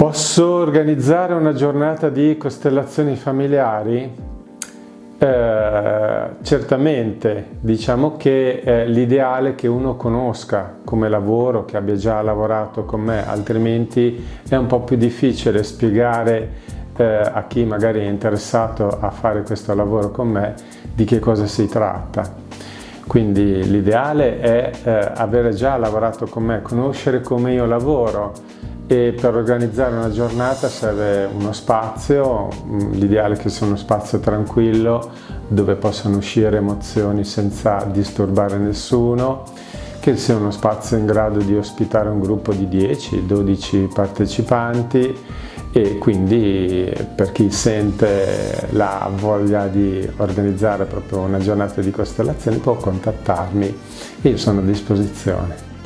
Posso organizzare una giornata di costellazioni familiari? Eh, certamente, diciamo che è l'ideale che uno conosca come lavoro, che abbia già lavorato con me, altrimenti è un po' più difficile spiegare eh, a chi magari è interessato a fare questo lavoro con me di che cosa si tratta. Quindi l'ideale è eh, avere già lavorato con me, conoscere come io lavoro, e per organizzare una giornata serve uno spazio, mm, l'ideale che sia uno spazio tranquillo dove possano uscire emozioni senza disturbare nessuno, che sia uno spazio in grado di ospitare un gruppo di 10-12 partecipanti e quindi per chi sente la voglia di organizzare proprio una giornata di costellazioni può contattarmi e io sono a disposizione.